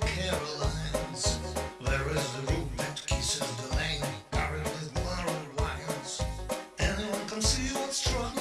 Carolines, there is the room that kisses the lane, with. Anyone can see what's.